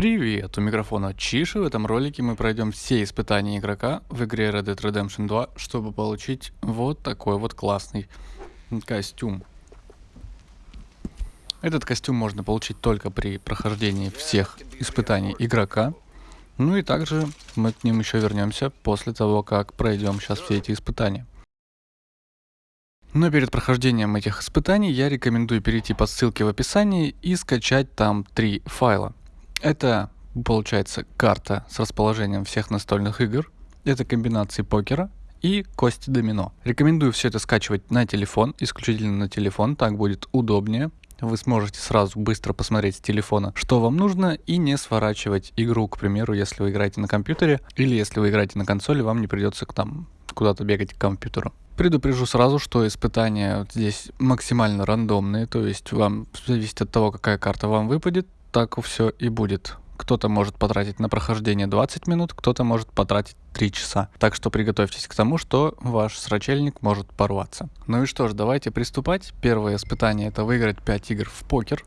Привет, у микрофона Чиши. В этом ролике мы пройдем все испытания игрока в игре Red Dead Redemption 2, чтобы получить вот такой вот классный костюм. Этот костюм можно получить только при прохождении всех испытаний игрока. Ну и также мы к ним еще вернемся после того, как пройдем сейчас все эти испытания. Но перед прохождением этих испытаний я рекомендую перейти по ссылке в описании и скачать там три файла. Это получается карта с расположением всех настольных игр, это комбинации покера и кости домино. Рекомендую все это скачивать на телефон, исключительно на телефон, так будет удобнее. Вы сможете сразу быстро посмотреть с телефона, что вам нужно, и не сворачивать игру, к примеру, если вы играете на компьютере, или если вы играете на консоли, вам не придется к там куда-то бегать к компьютеру. Предупрежу сразу, что испытания здесь максимально рандомные, то есть вам зависит от того, какая карта вам выпадет, так все и будет. Кто-то может потратить на прохождение 20 минут, кто-то может потратить 3 часа. Так что приготовьтесь к тому, что ваш срачельник может порваться. Ну и что ж, давайте приступать. Первое испытание это выиграть 5 игр в покер.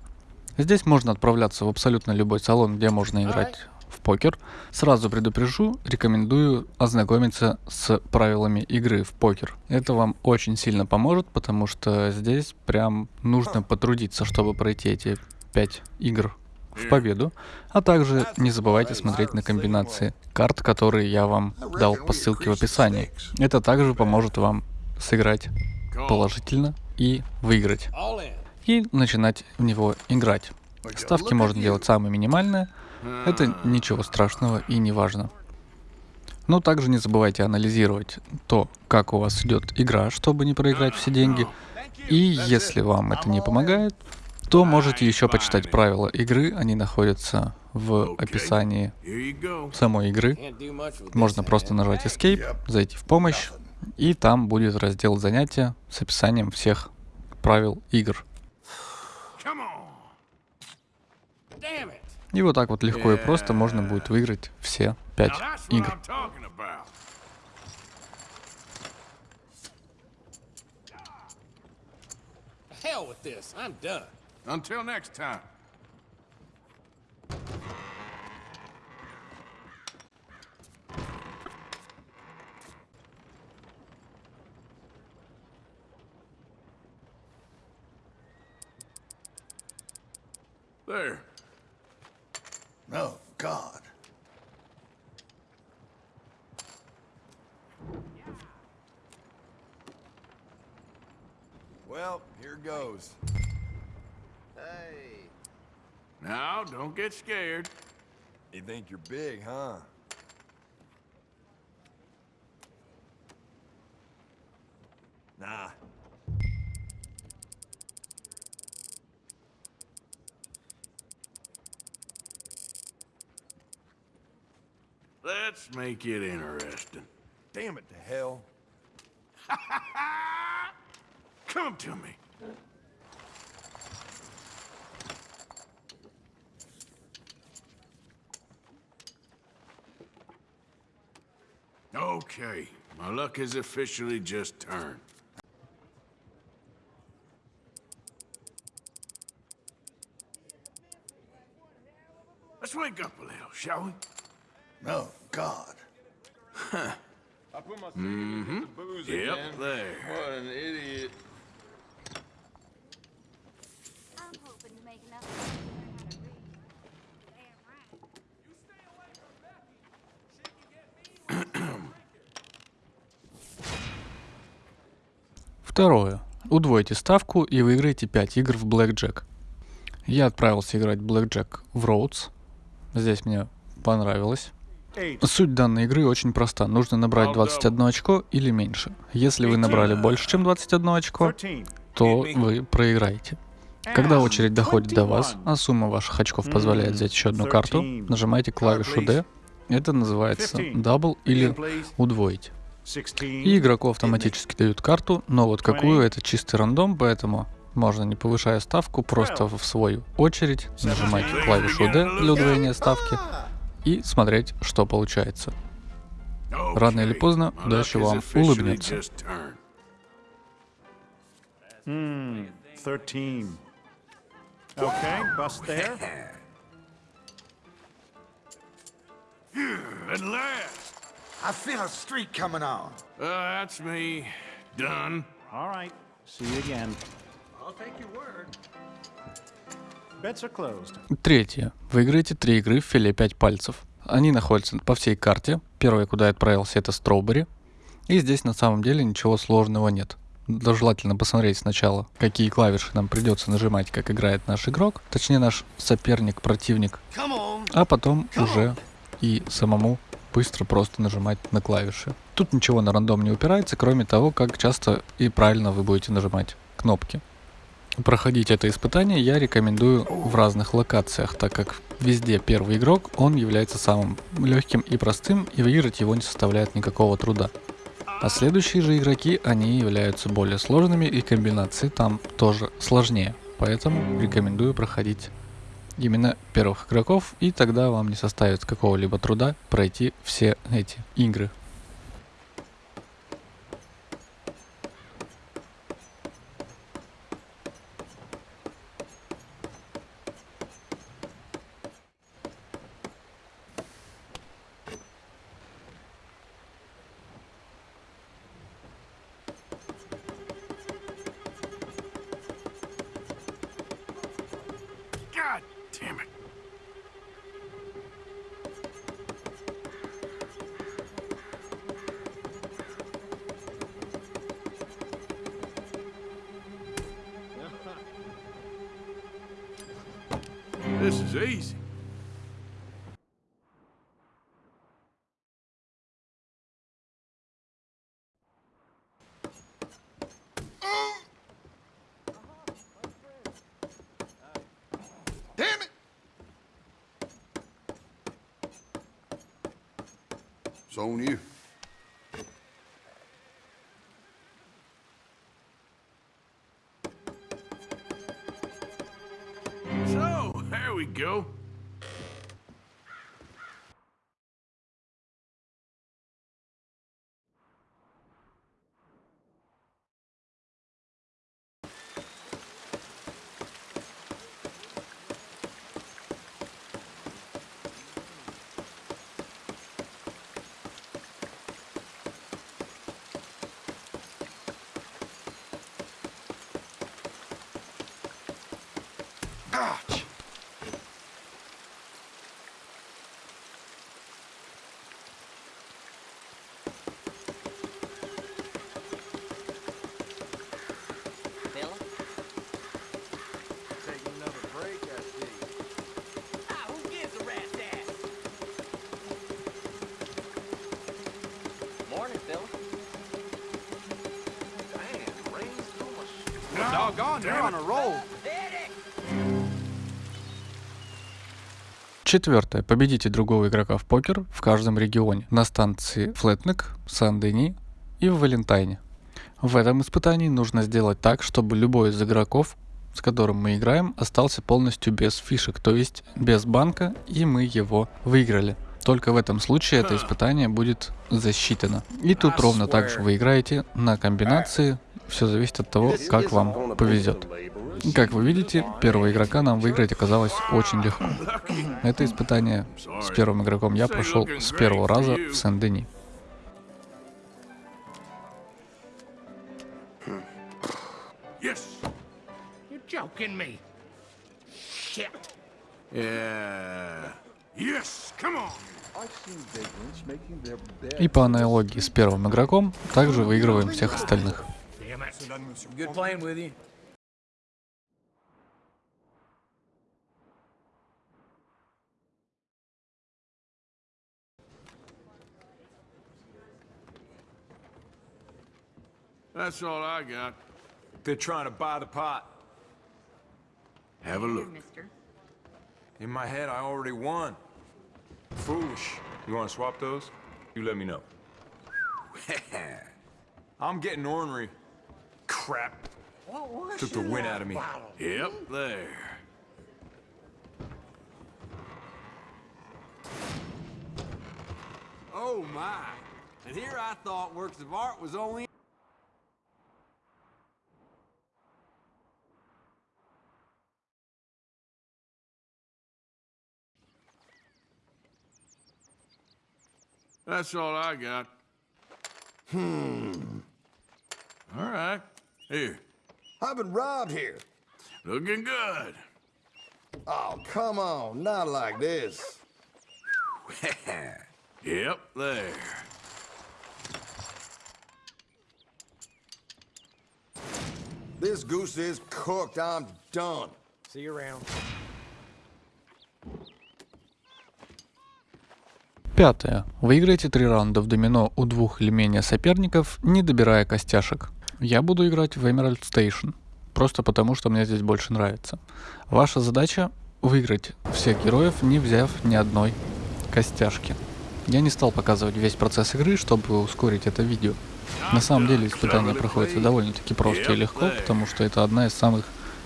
Здесь можно отправляться в абсолютно любой салон, где можно играть в покер. Сразу предупрежу, рекомендую ознакомиться с правилами игры в покер. Это вам очень сильно поможет, потому что здесь прям нужно потрудиться, чтобы пройти эти 5 игр в победу, а также не забывайте смотреть на комбинации карт, которые я вам дал по ссылке в описании. Это также поможет вам сыграть положительно и выиграть. И начинать в него играть. Ставки можно делать самые минимальные, это ничего страшного и не важно. Но также не забывайте анализировать то, как у вас идет игра, чтобы не проиграть все деньги. И если вам это не помогает, то можете еще почитать правила игры, они находятся в описании самой игры. Можно просто нажать Escape, зайти в помощь, и там будет раздел занятия с описанием всех правил игр. И вот так вот легко и просто можно будет выиграть все пять игр. Hell with this. I'm done. Until next time. There. Oh, get scared. You think you're big, huh? Nah. Let's make it interesting. Damn it to hell. Come to me. Okay, my luck has officially just turned. Let's wake up a little, shall we? Oh, God. Huh. Mm-hmm. Yep, there. What an idiot. Второе. Удвойте ставку и выиграйте 5 игр в Blackjack. Я отправился играть в Blackjack в Rhodes. Здесь мне понравилось. Суть данной игры очень проста. Нужно набрать 21 очко или меньше. Если вы набрали больше, чем 21 очко, то вы проиграете. Когда очередь доходит до вас, а сумма ваших очков позволяет взять еще одну карту, нажимайте клавишу D. Это называется Double или удвоить. И игроку автоматически дают карту, но вот какую это чистый рандом, поэтому можно не повышая ставку, просто в свою очередь нажимать клавишу D для удвоения ставки и смотреть, что получается. Рано или поздно удача вам улыбнется. Hmm, 13. Okay, bust there. At last. I feel a streak coming on. Uh, that's me. Done. All right. See you again. I'll take your word. Bets are closed. Третье. Вы играете три игры в филе 5 пальцев. Они находятся по всей карте. Первая, куда я отправился, это Строубери. И здесь на самом деле ничего сложного нет. Да, желательно посмотреть сначала, какие клавиши нам придется нажимать, как играет наш игрок, точнее наш соперник, противник, а потом уже и самому быстро просто нажимать на клавиши. Тут ничего на рандом не упирается, кроме того, как часто и правильно вы будете нажимать кнопки. Проходить это испытание я рекомендую в разных локациях, так как везде первый игрок, он является самым легким и простым, и выиграть его не составляет никакого труда. А следующие же игроки, они являются более сложными, и комбинации там тоже сложнее. Поэтому рекомендую проходить именно первых игроков, и тогда вам не составит какого-либо труда пройти все эти игры. This is easy. Damn it! It's on you. There we go. Doggone, you're on a roll. Hit it! Четвертое. Победите другого игрока в покер в каждом регионе. На станции Флетнек, Сан-Дени и в Валентайне. В этом испытании нужно сделать так, чтобы любой из игроков, с которым мы играем, остался полностью без фишек, то есть без банка, и мы его выиграли. Только в этом случае это испытание будет засчитано. И тут ровно так же вы играете на комбинации, все зависит от того, как вам повезет. Как вы видите, первого игрока нам выиграть оказалось очень легко. Это испытание с первым игроком я прошел с первого раза в Сен-Дени. И по аналогии с первым игроком, также выигрываем всех остальных. Damn it. Good playing with you. That's all I got. They're trying to buy the pot. Have a look. mister. In my head, I already won. Foolish. You want to swap those? You let me know. I'm getting ornery. Crap. Took the wind out of me. Yep, there. Oh my! And here I thought works of art was only That's all I got. Hmm. All right. Here. I've been robbed here. Looking good. Oh, come on, not like this. Yep, there. This goose is cooked. I'm done. See you around. Пятое. Выиграйте три раунда в домино у двух или менее соперников, не добирая костяшек. Я буду играть в Emerald Station, просто потому что мне здесь больше нравится. Ваша задача выиграть всех героев, не взяв ни одной костяшки. Я не стал показывать весь процесс игры, чтобы ускорить это видео. На самом деле испытание проходится довольно-таки просто и легко, потому что это одна из самых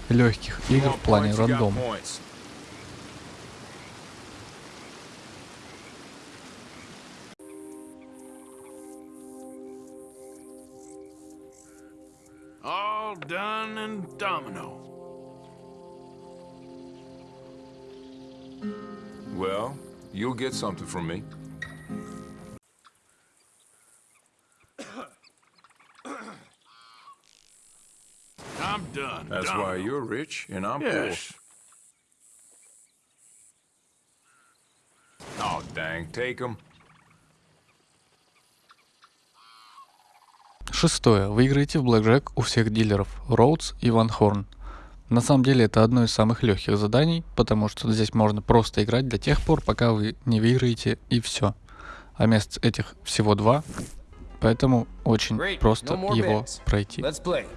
легких игр в плане рандома. All done and domino. Well, you'll get something from me. I'm done. That's domino. why you're rich and I'm Yes. poor. Oh, dang. Take them. Шестое. Выиграете в блэкджек у всех дилеров Роудс и Ван Хорн. На самом деле это одно из самых легких заданий, потому что здесь можно просто играть до тех пор, пока вы не выиграете и все. А мест этих всего два, поэтому очень Great. просто No его bets. пройти. Let's play.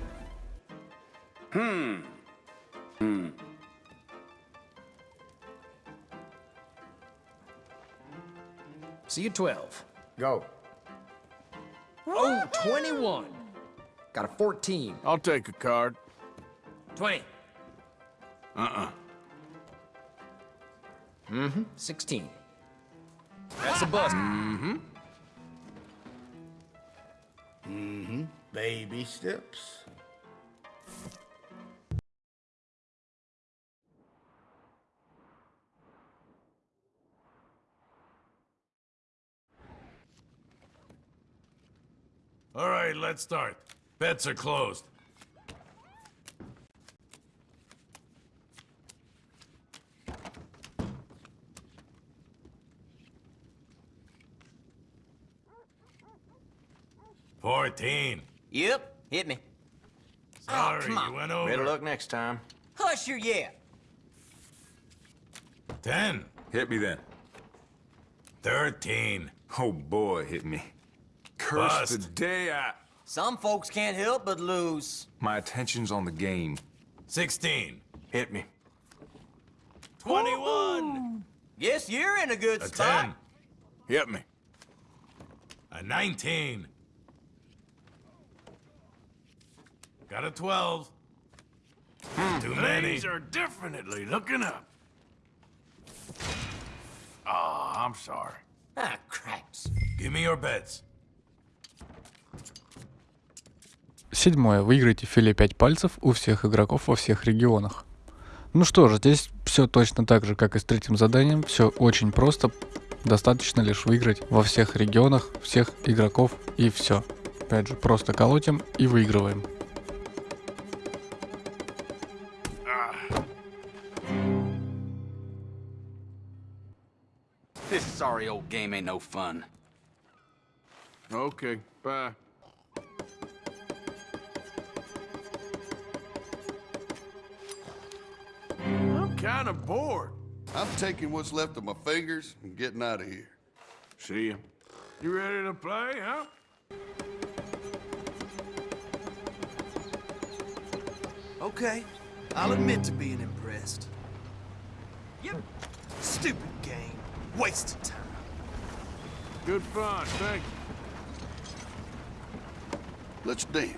See you 12. Go. Oh, 21. Got a 14. I'll take a card. 20. Uh-uh. Mm-hmm. 16. That's a bust. Mm-hmm. Mm-hmm. Baby steps. All right, let's start. Bets are closed. Fourteen. Yep, hit me. Sorry, oh, come on. you went over. Better luck next time. Hush your yeah. Ten. Hit me then. Thirteen. Oh, boy, hit me. Curse the day I... Some folks can't help but lose. My attention's on the game. Sixteen. Hit me. Twenty-one. Yes, you're in a good A spot. ten. Hit me. A nineteen. Got a twelve. Too many. These are definitely looking up. Oh, I'm sorry. Ah, craps. Give me your bets. Седьмое. Выиграйте филе 5 пальцев у всех игроков во всех регионах. Ну что же, здесь все точно так же, как и с третьим заданием. Все очень просто. Достаточно лишь выиграть во всех регионах, всех игроков и все. Опять же, просто колотим и выигрываем. This sorry old game ain't no fun. Okay, bye. Kind of bored. I'm taking what's left of my fingers and getting out of here. See ya. You ready to play, huh? Okay, I'll admit to being impressed. Yep. Stupid game. Waste of time. Good fun, thank you. Let's dance.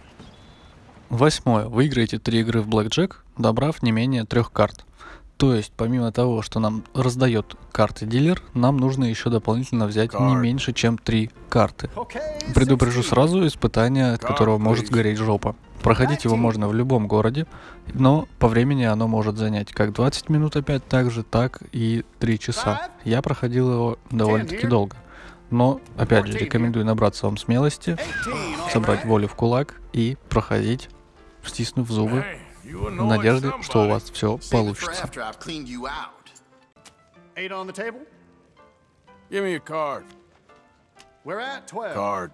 Восьмое. Выиграйте три игры в блэкджек, добрав не менее трех карт. То есть, помимо того, что нам раздает карты дилер, нам нужно еще дополнительно взять не меньше, чем три карты. Предупрежу 16. сразу, испытание, от которого может сгореть жопа. Проходить его можно в любом городе, но по времени оно может занять как 20 минут опять так же, так и 3 часа. Я проходил его довольно-таки долго. Но, опять же, рекомендую набраться вам смелости, собрать волю в кулак и проходить, стиснув зубы, Hey, you в annoying надежде, что у somebody. вас все Save it for получится. after I've cleaned you out. Eight on the table. Give me a card. We're at 12. Card.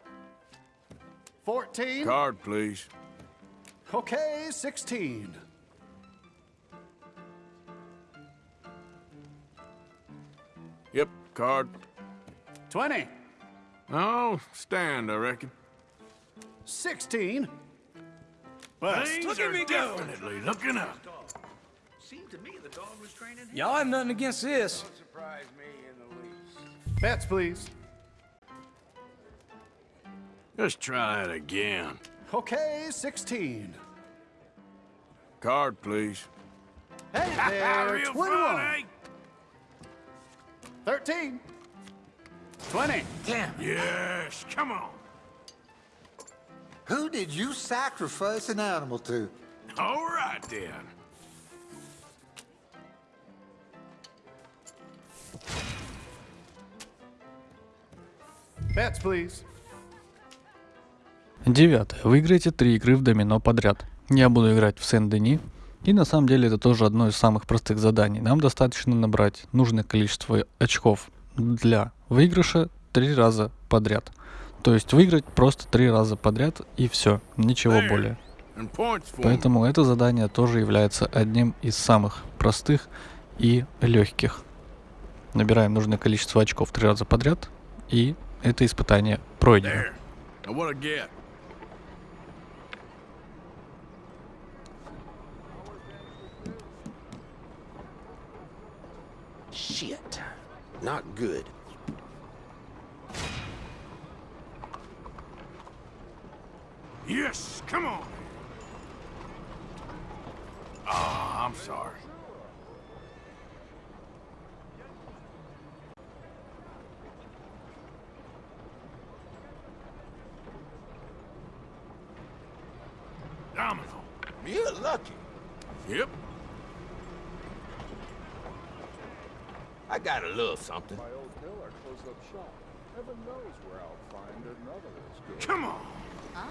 14. Card, please. Okay, 16. Yep, card. 20. No, stand, I reckon. 16. Bust. Things are definitely looking up. Y'all have nothing against this. Bets, please. Just try it again. Okay, 16. Card, please. Hey there, Real 21. fun, eh? 13. 20. Yes, come on. Who did you sacrifice an animal to? All right, then. Bets, please. Девятое. Выиграйте три игры в домино подряд. Я буду играть в Сен-Дени. И на самом деле это тоже одно из самых простых заданий. Нам достаточно набрать нужное количество очков для выигрыша три раза подряд. То есть выиграть просто три раза подряд и все, ничего более. Поэтому это задание тоже является одним из самых простых и легких. Набираем нужное количество очков три раза подряд, и это испытание пройдено. Shit. Not good. Yes, come on. Oh, I'm sorry. Domino. You're lucky. Yep. I got a little something. My old bill are closed up shop. Heaven knows where I'll find another screen. Come on. Ah.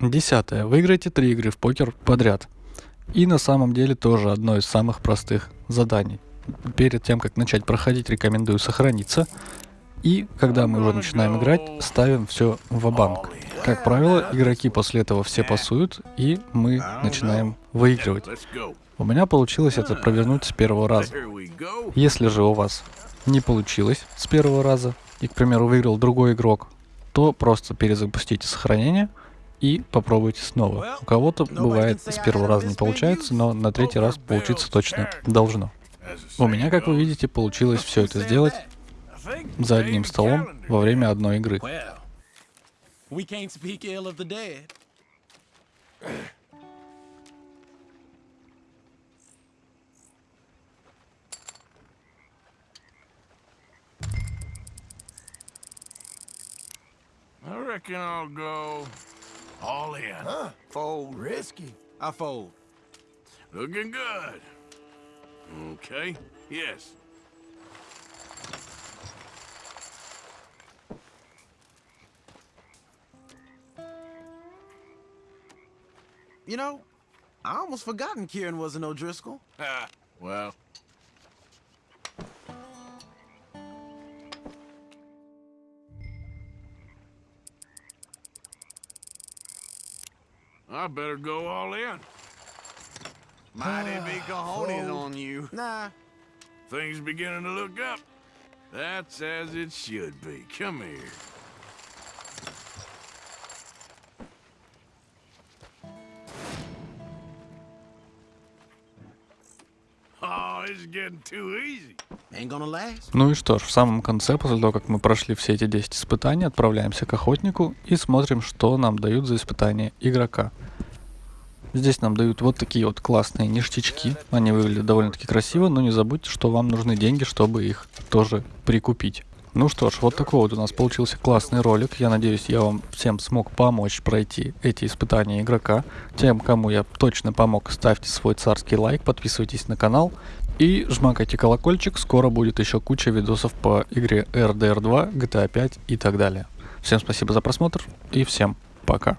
Десятое. Выиграйте три игры в покер подряд. И на самом деле тоже одно из самых простых заданий. Перед тем, как начать проходить, рекомендую сохраниться. И когда мы уже начинаем играть, ставим все в банк Как правило, игроки после этого все пасуют, и мы начинаем выигрывать. У меня получилось это провернуть с первого раза. Если же у вас не получилось с первого раза, и, к примеру, выиграл другой игрок, то просто перезапустите сохранение и попробуйте снова. У кого-то бывает с первого раза не получается, но на третий раз получиться точно должно. У меня, как вы видите, получилось все это сделать за одним столом во время одной игры. I reckon I'll go all in. Huh? Fold. Risky. I fold. Looking good. Okay. Yes. You know, I almost forgotten Kieran wasn't O'Driscoll. Ah, well. I better go all in. Mighty big cojones on you. Nah, Things beginning to look up. That's as it should be. Come here. Oh, this is getting too easy. Ну и что ж, в самом конце, после того, как мы прошли все эти 10 испытаний, отправляемся к охотнику и смотрим, что нам дают за испытания игрока. Здесь нам дают вот такие вот классные ништячки. Они выглядят довольно-таки красиво, но не забудьте, что вам нужны деньги, чтобы их тоже прикупить. Ну что ж, вот такой вот у нас получился классный ролик. Я надеюсь, я вам всем смог помочь пройти эти испытания игрока. Тем, кому я точно помог, ставьте свой царский лайк, подписывайтесь на канал и жмакайте колокольчик. Скоро будет еще куча видосов по игре RDR 2, GTA 5 и так далее. Всем спасибо за просмотр и всем пока.